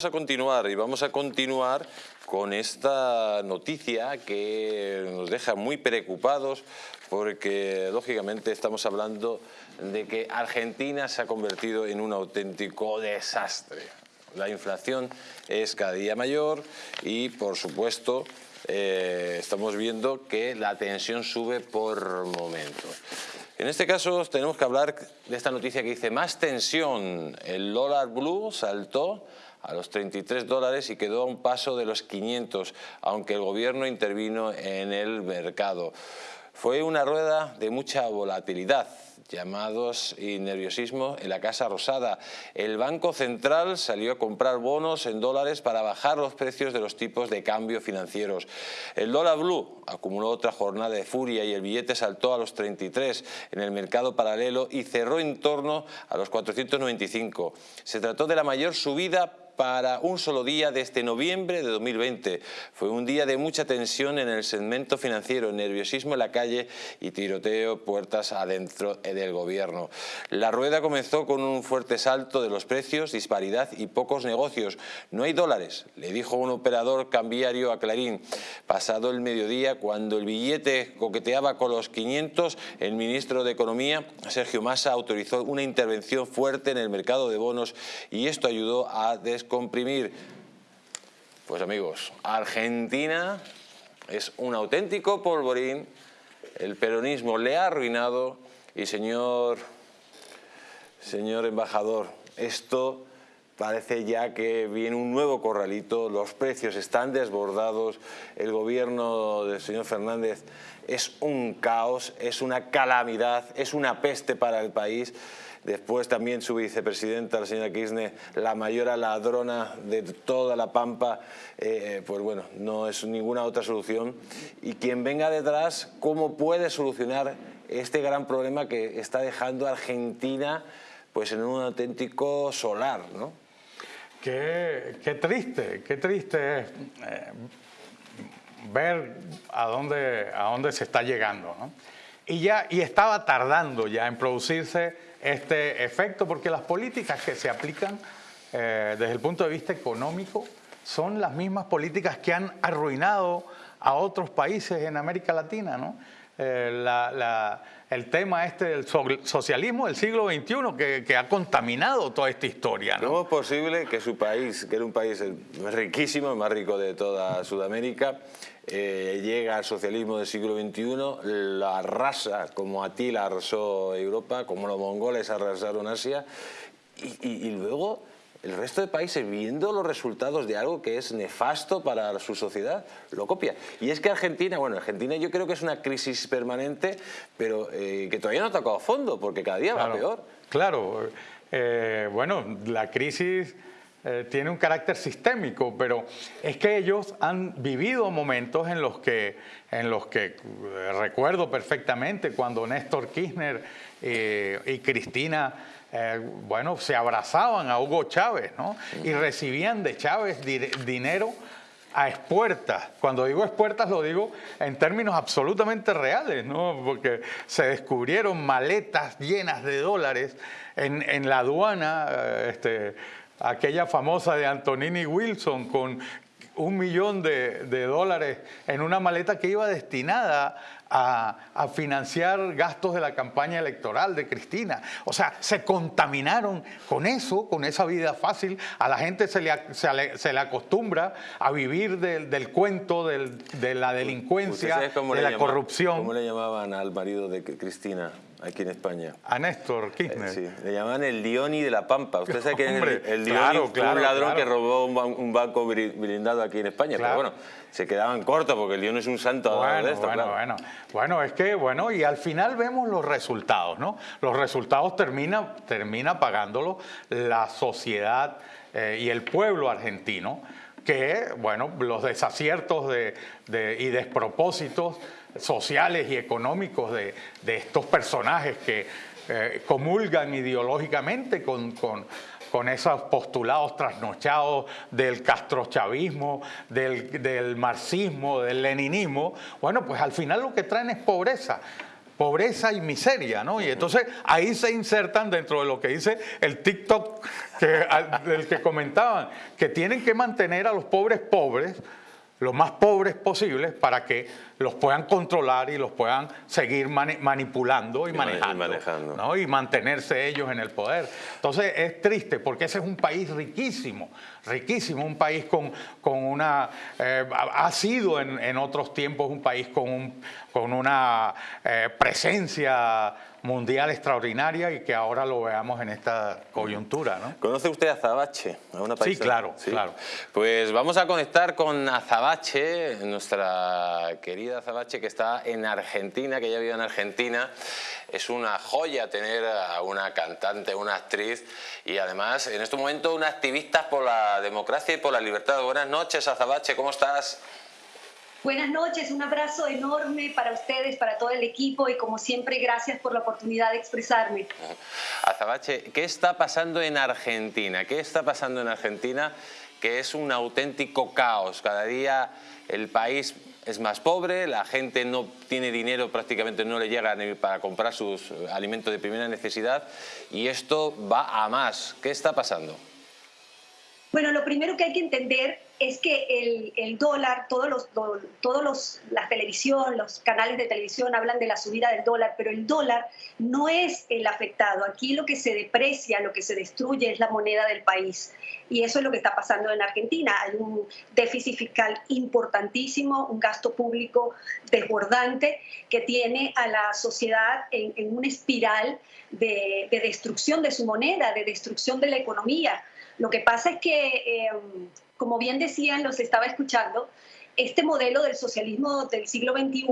Vamos a continuar y vamos a continuar con esta noticia que nos deja muy preocupados porque lógicamente estamos hablando de que Argentina se ha convertido en un auténtico desastre. La inflación es cada día mayor y por supuesto eh, estamos viendo que la tensión sube por momentos. En este caso tenemos que hablar de esta noticia que dice más tensión, el dólar blue saltó a los 33 dólares y quedó a un paso de los 500, aunque el gobierno intervino en el mercado. Fue una rueda de mucha volatilidad, llamados y nerviosismo en la Casa Rosada. El Banco Central salió a comprar bonos en dólares para bajar los precios de los tipos de cambio financieros. El dólar blue acumuló otra jornada de furia y el billete saltó a los 33 en el mercado paralelo y cerró en torno a los 495. Se trató de la mayor subida para un solo día desde noviembre de 2020. Fue un día de mucha tensión en el segmento financiero, nerviosismo en la calle y tiroteo puertas adentro del gobierno. La rueda comenzó con un fuerte salto de los precios, disparidad y pocos negocios. No hay dólares, le dijo un operador cambiario a Clarín. Pasado el mediodía, cuando el billete coqueteaba con los 500, el ministro de Economía, Sergio Massa, autorizó una intervención fuerte en el mercado de bonos y esto ayudó a descubrir comprimir. Pues amigos, Argentina es un auténtico polvorín, el peronismo le ha arruinado y señor, señor embajador, esto parece ya que viene un nuevo corralito, los precios están desbordados, el gobierno del señor Fernández es un caos, es una calamidad, es una peste para el país. Después también su vicepresidenta, la señora Kirchner, la mayor ladrona de toda la Pampa, eh, pues bueno, no es ninguna otra solución. Y quien venga detrás, ¿cómo puede solucionar este gran problema que está dejando Argentina pues en un auténtico solar, ¿no? Qué, triste, qué triste es eh, ver a dónde, a dónde se está llegando. ¿no? Y, ya, y estaba tardando ya en producirse este efecto, porque las políticas que se aplican eh, desde el punto de vista económico son las mismas políticas que han arruinado a otros países en América Latina. ¿no? Eh, el tema este del socialismo del siglo XXI que, ha contaminado toda esta historia. ¿no? ¿Cómo es posible que su país, que era un país riquísimo, el más rico de toda Sudamérica, eh, llega al socialismo del siglo XXI, la arrasa como Atila arrasó Europa, como los mongoles arrasaron Asia, y, luego el resto de países, viendo los resultados de algo que es nefasto para su sociedad, lo copia. Y es que Argentina, bueno, Argentina yo creo que es una crisis permanente, pero eh, que todavía no ha tocado fondo, porque cada día va peor. Claro, eh, bueno, la crisis eh, tiene un carácter sistémico, pero es que ellos han vivido momentos en los que, en los que eh, recuerdo perfectamente cuando Néstor Kirchner eh, y Cristina bueno, se abrazaban a Hugo Chávez ¿no? y recibían de Chávez dinero a expuertas. Cuando digo expuertas lo digo en términos absolutamente reales, ¿no? porque se descubrieron maletas llenas de dólares en, en la aduana este, aquella famosa de Antonini Wilson con un millón de, dólares en una maleta que iba destinada a, financiar gastos de la campaña electoral de Cristina. O sea, se contaminaron con eso, con esa vida fácil. A la gente se le, se le, acostumbra a vivir del, cuento de la delincuencia, de la corrupción. ¿Cómo le llamaban al marido de Cristina? aquí en España. A Néstor Kirchner. sí, le llamaban el Dioni de la Pampa. Usted sabe que el, el Dioni fue un ladrón que robó un, banco blindado aquí en España. Pero bueno, se quedaban cortos porque el Dioni es un santo bueno, de esto, bueno, bueno. Bueno, es que, bueno, y al final vemos los resultados, ¿no? Los resultados termina, termina pagándolo la sociedad eh, y el pueblo argentino que, bueno, los desaciertos de, y despropósitos sociales y económicos de, estos personajes que eh, comulgan ideológicamente con, con, esos postulados trasnochados del castrochavismo, del, del marxismo, del leninismo, bueno, pues al final lo que traen es pobreza. pobreza y miseria, ¿no? Y entonces ahí se insertan dentro de lo que dice el TikTok que, del que comentaban, que tienen que mantener a los pobres pobres, lo más pobres posibles para que los puedan controlar y los puedan seguir manipulando y, manejando, y mantenerse ellos en el poder. Entonces es triste porque ese es un país riquísimo, riquísimo, un país con, con una, eh, ha sido en, otros tiempos un país con, un, con una eh, presencia mundial extraordinaria y que ahora lo veamos en esta coyuntura. ¿no? ¿Conoce usted a Azabache? sí, claro, claro. Pues vamos a conectar con Azabache, nuestra querida Azabache que está en Argentina, que ya vive en Argentina. Es una joya tener a una cantante, una actriz y además en este momento una activista por la democracia y por la libertad. Buenas noches, Azabache, ¿cómo estás? Buenas noches, un abrazo enorme para ustedes, para todo el equipo y como siempre gracias por la oportunidad de expresarme. Azabache, ¿qué está pasando en Argentina? ¿Qué está pasando en Argentina que es un auténtico caos? Cada día el país es más pobre, la gente no tiene dinero, prácticamente no le llega ni para comprar sus alimentos de primera necesidad y esto va a más. ¿Qué está pasando? Bueno, lo primero que hay que entender es que el, dólar, todos los, todos los, televisión, los canales de televisión hablan de la subida del dólar, pero el dólar no es el afectado. Aquí lo que se deprecia, lo que se destruye es la moneda del país. Y eso es lo que está pasando en Argentina. Hay un déficit fiscal importantísimo, un gasto público desbordante que tiene a la sociedad en, una espiral de, destrucción de su moneda, de destrucción de la economía. Lo que pasa es que... Eh, como bien decían, los estaba escuchando, este modelo del socialismo del siglo XXI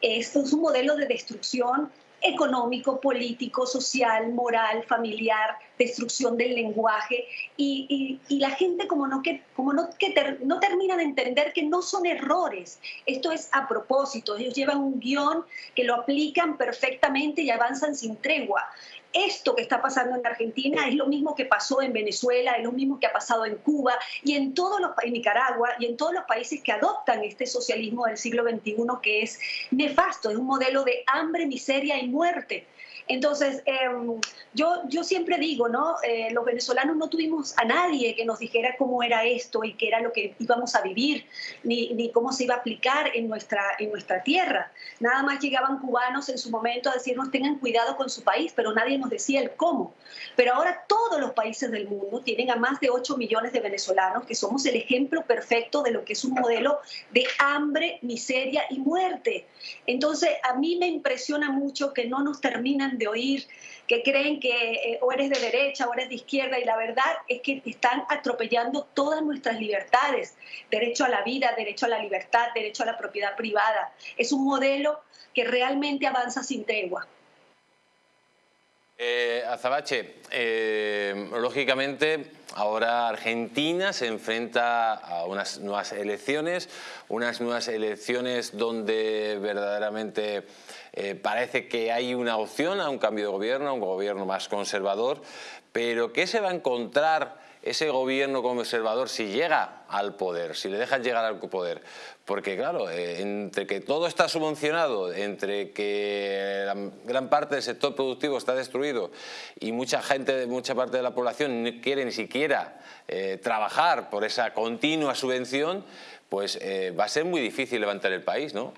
es, un modelo de destrucción económico, político, social, moral, familiar, destrucción del lenguaje. Y, la gente como no, que, como no, que no termina de entender que no son errores, esto es a propósito, ellos llevan un guion que lo aplican perfectamente y avanzan sin tregua esto que está pasando en Argentina es lo mismo que pasó en Venezuela, es lo mismo que ha pasado en Cuba y en todos los en Nicaragua y en todos los países que adoptan este socialismo del siglo XXI que es nefasto, es un modelo de hambre, miseria y muerte. Entonces, em, yo, yo siempre digo, ¿no? Eh, los venezolanos no tuvimos a nadie que nos dijera cómo era esto y qué era lo que íbamos a vivir, ni, ni, cómo se iba a aplicar en nuestra, en nuestra tierra. Nada más llegaban cubanos en su momento a decirnos tengan cuidado con su país, pero nadie nos decía el cómo. Pero ahora todos los países del mundo tienen a más de 8 millones de venezolanos, que somos el ejemplo perfecto de lo que es un modelo de hambre, miseria y muerte. Entonces, a mí me impresiona mucho que no nos terminan de oír, que creen que eh, o eres de derecha o eres de izquierda y la verdad es que están atropellando todas nuestras libertades, derecho a la vida, derecho a la libertad, derecho a la propiedad privada. Es un modelo que realmente avanza sin tregua. Eh, Azabache, eh, lógicamente ahora Argentina se enfrenta a unas nuevas elecciones, unas nuevas elecciones donde verdaderamente eh, parece que hay una opción a un cambio de gobierno, a un gobierno más conservador, pero ¿qué se va a encontrar ese gobierno conservador si llega al poder, si le dejan llegar al poder? Porque claro, eh, entre que todo está subvencionado, entre que gran parte del sector productivo está destruido y mucha gente, mucha parte de la población no quiere ni siquiera eh, trabajar por esa continua subvención, pues va a ser muy difícil levantar el país, ¿no?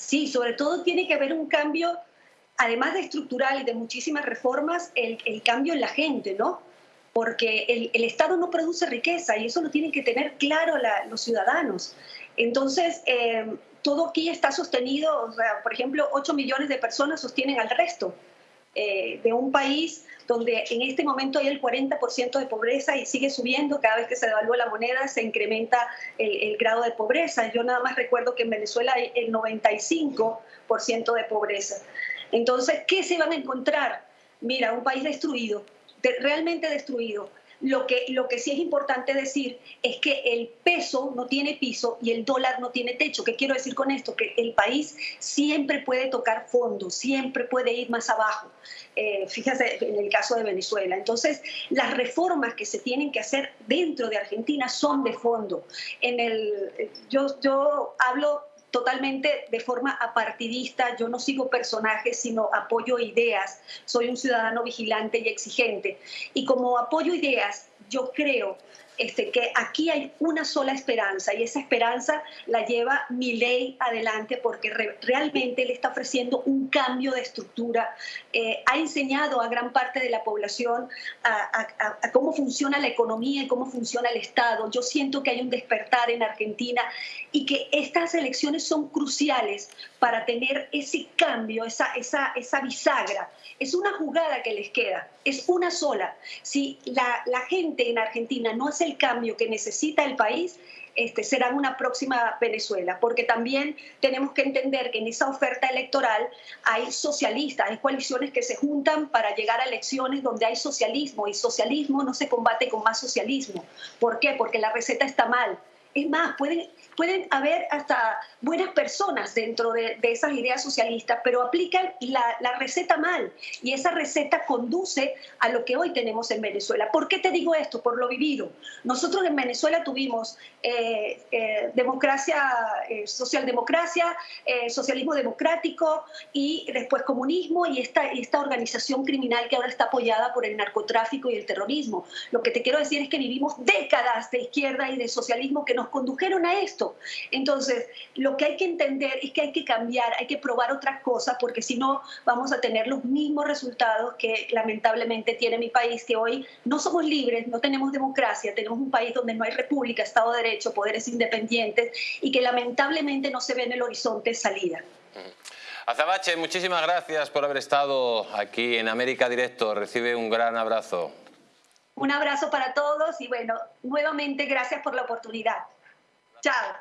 Sí, sobre todo tiene que haber un cambio, además de estructural y de muchísimas reformas, el, cambio en la gente, ¿no? Porque el, Estado no produce riqueza y eso lo tienen que tener claro los ciudadanos. Entonces, eh, todo aquí está sostenido, o sea, por ejemplo, 8 millones de personas sostienen al resto eh, de un país donde en este momento hay el 40% de pobreza y sigue subiendo, cada vez que se devalúa la moneda se incrementa el, grado de pobreza. Yo nada más recuerdo que en Venezuela hay el 95% de pobreza. Entonces, ¿qué se van a encontrar? Mira, un país destruido, realmente destruido, lo que, lo que sí es importante decir es que el peso no tiene piso y el dólar no tiene techo. ¿Qué quiero decir con esto? Que el país siempre puede tocar fondo, siempre puede ir más abajo. Eh, en el caso de Venezuela. Entonces, las reformas que se tienen que hacer dentro de Argentina son de fondo. En el, yo, yo hablo totalmente de forma apartidista, yo no sigo personajes, sino apoyo ideas, soy un ciudadano vigilante y exigente. Y como apoyo ideas, yo creo este, que aquí hay una sola esperanza y esa esperanza la lleva mi ley adelante porque realmente le está ofreciendo un cambio de estructura, eh, ha enseñado a gran parte de la población a, cómo funciona la economía y cómo funciona el Estado. Yo siento que hay un despertar en Argentina y que estas elecciones son cruciales para tener ese cambio, esa, esa, esa bisagra. Es una jugada que les queda, es una sola. Si la, la gente en Argentina no hace el cambio que necesita el país, este, será una próxima Venezuela, porque también tenemos que entender que en esa oferta electoral hay socialistas, hay coaliciones que se juntan para llegar a elecciones donde hay socialismo y socialismo no se combate con más socialismo. ¿Por qué? Porque la receta está mal. Es más, pueden, pueden haber hasta buenas personas dentro de, esas ideas socialistas, pero aplican la, la, receta mal y esa receta conduce a lo que hoy tenemos en Venezuela. ¿Por qué te digo esto? Por lo vivido. Nosotros en Venezuela tuvimos eh, eh, democracia, eh, socialdemocracia, socialismo democrático y después comunismo y esta, esta organización criminal que ahora está apoyada por el narcotráfico y el terrorismo. Lo que te quiero decir es que vivimos décadas de izquierda y de socialismo que nos condujeron a esto. Entonces, lo que hay que entender es que hay que cambiar, hay que probar otras cosas, porque si no vamos a tener los mismos resultados que lamentablemente tiene mi país, que hoy no somos libres, no tenemos democracia, tenemos un país donde no hay república, Estado de Derecho, poderes independientes y que lamentablemente no se ve en el horizonte salida. Azabache, muchísimas gracias por haber estado aquí en América Directo. Recibe un gran abrazo. Un abrazo para todos y bueno, nuevamente gracias por la oportunidad. Chao.